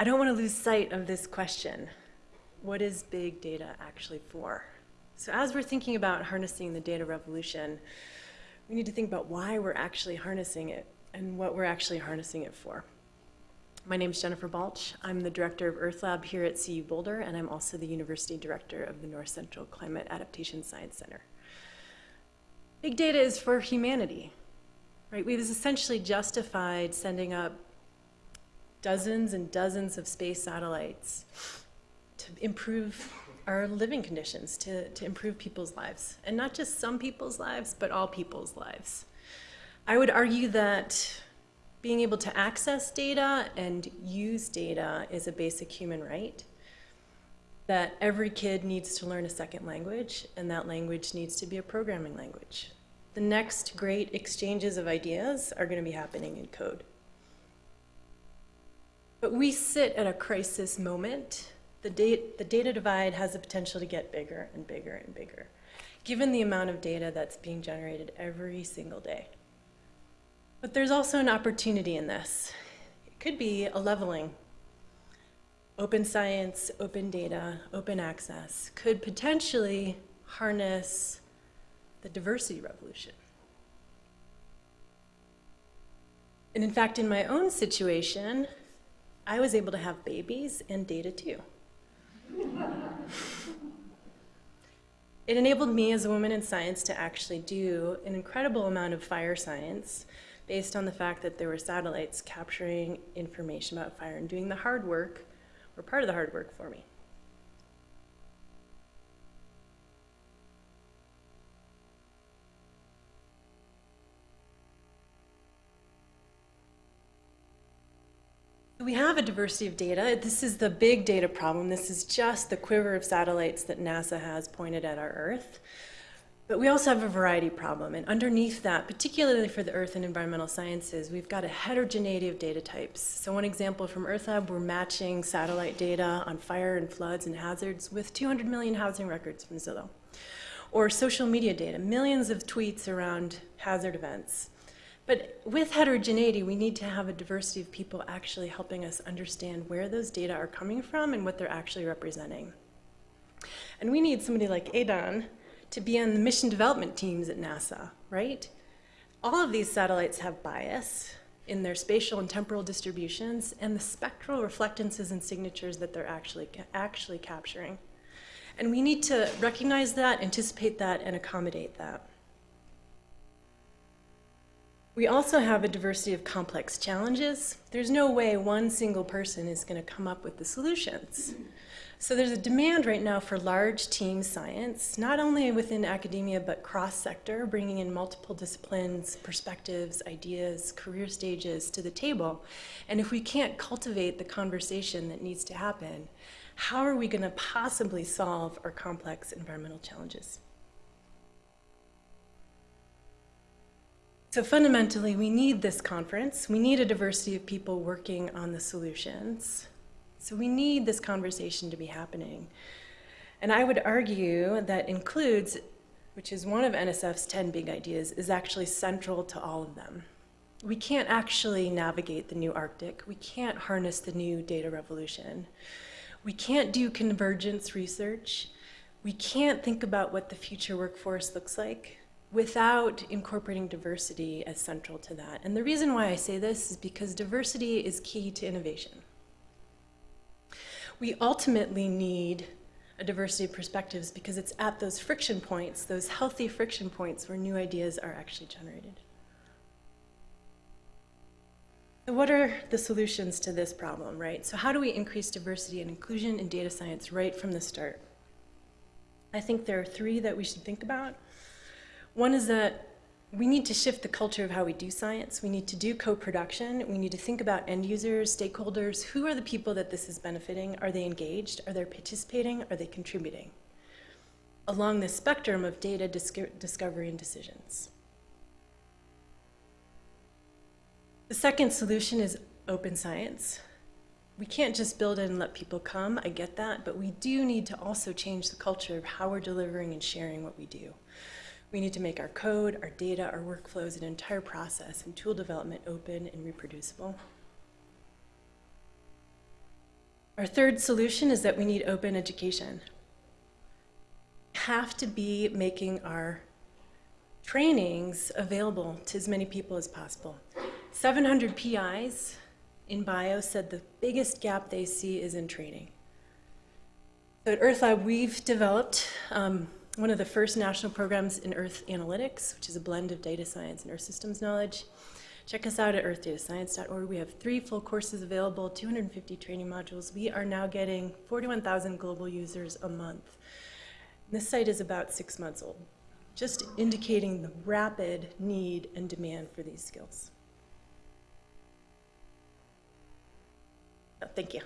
I don't want to lose sight of this question. What is big data actually for? So as we're thinking about harnessing the data revolution, we need to think about why we're actually harnessing it and what we're actually harnessing it for. My name is Jennifer Balch. I'm the director of Earth Lab here at CU Boulder, and I'm also the university director of the North Central Climate Adaptation Science Center. Big data is for humanity, right? We've essentially justified sending up dozens and dozens of space satellites to improve our living conditions, to, to improve people's lives. And not just some people's lives, but all people's lives. I would argue that being able to access data and use data is a basic human right. That every kid needs to learn a second language, and that language needs to be a programming language. The next great exchanges of ideas are going to be happening in code. But we sit at a crisis moment. The, data, the data divide has the potential to get bigger and bigger and bigger, given the amount of data that's being generated every single day. But there's also an opportunity in this. It could be a leveling. Open science, open data, open access could potentially harness the diversity revolution. And in fact, in my own situation, I was able to have babies and data too. it enabled me as a woman in science to actually do an incredible amount of fire science based on the fact that there were satellites capturing information about fire and doing the hard work, or part of the hard work for me. We have a diversity of data. This is the big data problem. This is just the quiver of satellites that NASA has pointed at our Earth. But we also have a variety problem, and underneath that, particularly for the earth and environmental sciences, we've got a heterogeneity of data types. So one example from EarthLab, we're matching satellite data on fire and floods and hazards with 200 million housing records from Zillow. Or social media data, millions of tweets around hazard events. But with heterogeneity, we need to have a diversity of people actually helping us understand where those data are coming from and what they're actually representing. And we need somebody like Edan, to be on the mission development teams at NASA, right? All of these satellites have bias in their spatial and temporal distributions and the spectral reflectances and signatures that they're actually, actually capturing. And we need to recognize that, anticipate that, and accommodate that. We also have a diversity of complex challenges. There's no way one single person is going to come up with the solutions. So there's a demand right now for large team science, not only within academia, but cross-sector, bringing in multiple disciplines, perspectives, ideas, career stages to the table. And if we can't cultivate the conversation that needs to happen, how are we going to possibly solve our complex environmental challenges? So fundamentally, we need this conference. We need a diversity of people working on the solutions. So we need this conversation to be happening. And I would argue that includes, which is one of NSF's 10 big ideas, is actually central to all of them. We can't actually navigate the new Arctic. We can't harness the new data revolution. We can't do convergence research. We can't think about what the future workforce looks like without incorporating diversity as central to that. And the reason why I say this is because diversity is key to innovation we ultimately need a diversity of perspectives because it's at those friction points, those healthy friction points where new ideas are actually generated. So what are the solutions to this problem, right? So how do we increase diversity and inclusion in data science right from the start? I think there are three that we should think about. One is that we need to shift the culture of how we do science. We need to do co-production. We need to think about end users, stakeholders. Who are the people that this is benefiting? Are they engaged? Are they participating? Are they contributing? Along the spectrum of data discovery and decisions. The second solution is open science. We can't just build it and let people come, I get that, but we do need to also change the culture of how we're delivering and sharing what we do. We need to make our code, our data, our workflows, and entire process and tool development open and reproducible. Our third solution is that we need open education. Have to be making our trainings available to as many people as possible. 700 PIs in bio said the biggest gap they see is in training. So at EarthLab, we've developed um, one of the first national programs in Earth Analytics, which is a blend of data science and Earth systems knowledge. Check us out at earthdatascience.org. We have three full courses available, 250 training modules. We are now getting 41,000 global users a month. This site is about six months old, just indicating the rapid need and demand for these skills. Oh, thank you.